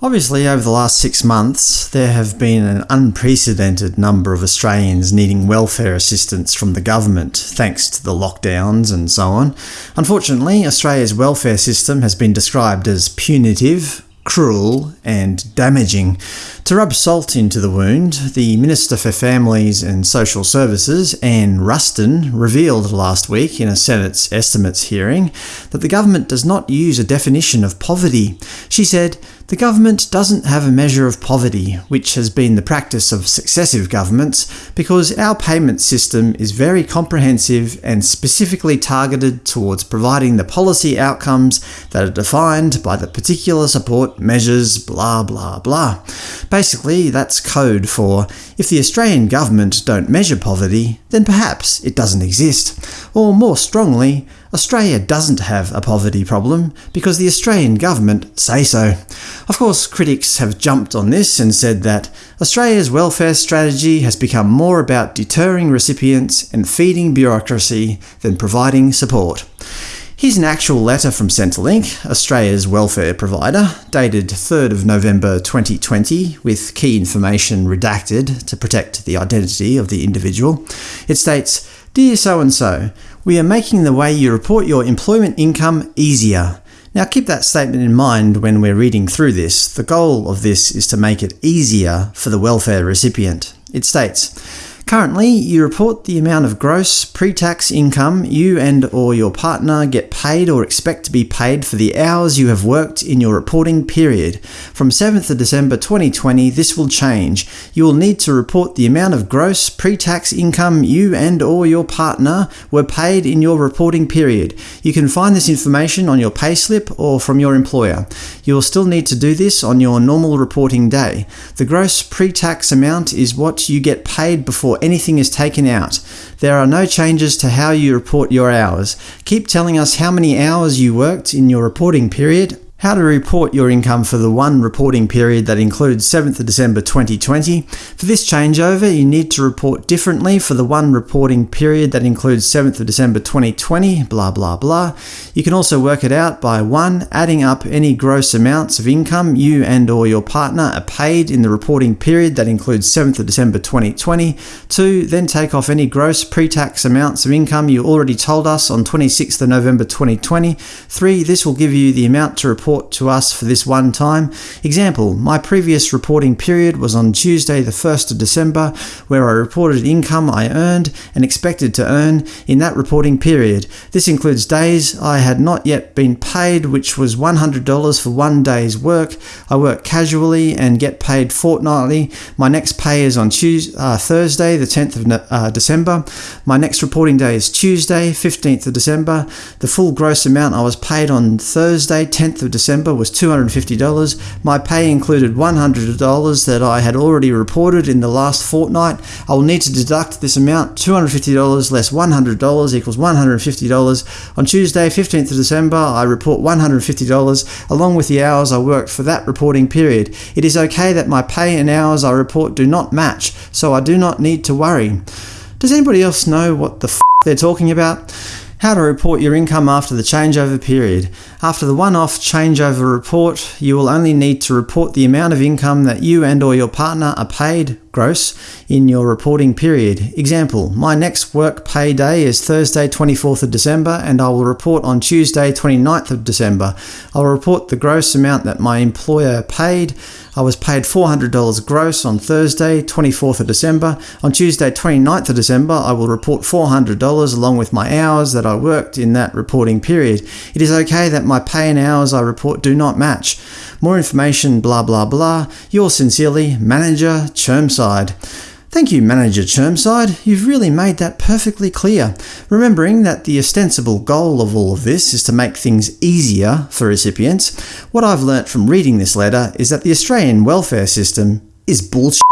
Obviously, over the last six months, there have been an unprecedented number of Australians needing welfare assistance from the government, thanks to the lockdowns and so on. Unfortunately, Australia's welfare system has been described as punitive, cruel and damaging. To rub salt into the wound, the Minister for Families and Social Services, Anne Ruston, revealed last week in a Senate's estimates hearing that the government does not use a definition of poverty. She said, the government doesn't have a measure of poverty, which has been the practice of successive governments, because our payment system is very comprehensive and specifically targeted towards providing the policy outcomes that are defined by the particular support measures blah blah blah. Basically, that's code for, if the Australian government don't measure poverty, then perhaps it doesn't exist. Or more strongly, Australia doesn't have a poverty problem because the Australian government say so. Of course, critics have jumped on this and said that Australia's welfare strategy has become more about deterring recipients and feeding bureaucracy than providing support. Here's an actual letter from Centrelink, Australia's welfare provider, dated 3rd of November 2020, with key information redacted to protect the identity of the individual. It states, Dear so-and-so, we are making the way you report your employment income easier. Now keep that statement in mind when we're reading through this. The goal of this is to make it easier for the welfare recipient. It states, Currently, you report the amount of gross pre-tax income you and or your partner get paid or expect to be paid for the hours you have worked in your reporting period. From 7th of December 2020, this will change. You will need to report the amount of gross pre-tax income you and or your partner were paid in your reporting period. You can find this information on your payslip or from your employer. You will still need to do this on your normal reporting day. The gross pre-tax amount is what you get paid before anything is taken out. There are no changes to how you report your hours. Keep telling us how many hours you worked in your reporting period how to report your income for the one reporting period that includes 7th of December 2020. For this changeover, you need to report differently for the one reporting period that includes 7th of December 2020, blah blah blah. You can also work it out by 1. Adding up any gross amounts of income you and or your partner are paid in the reporting period that includes 7th of December 2020. 2. Then take off any gross pre-tax amounts of income you already told us on 26th of November 2020. 3. This will give you the amount to report report to us for this one time. Example, my previous reporting period was on Tuesday the 1st of December, where I reported income I earned and expected to earn in that reporting period. This includes days I had not yet been paid, which was $100 for one day's work. I work casually and get paid fortnightly. My next pay is on Tuesday, uh, Thursday, the 10th of uh, December. My next reporting day is Tuesday, 15th of December. The full gross amount I was paid on Thursday, 10th of December December was $250. My pay included $100 that I had already reported in the last fortnight. I will need to deduct this amount, $250 less $100 equals $150. On Tuesday, 15th of December, I report $150 along with the hours I worked for that reporting period. It is okay that my pay and hours I report do not match, so I do not need to worry. Does anybody else know what the f they're talking about? How to report your income after the changeover period. After the one-off changeover report, you will only need to report the amount of income that you and or your partner are paid gross in your reporting period. Example, my next work pay day is Thursday 24th of December and I will report on Tuesday 29th of December. I'll report the gross amount that my employer paid. I was paid $400 gross on Thursday 24th of December. On Tuesday 29th of December I will report $400 along with my hours that I worked in that reporting period. It is okay that my pay and hours I report do not match. More information blah blah blah. Yours sincerely, Manager Chermside. Thank you, Manager Chermside. You've really made that perfectly clear, remembering that the ostensible goal of all of this is to make things easier for recipients. What I've learnt from reading this letter is that the Australian welfare system is bullshit.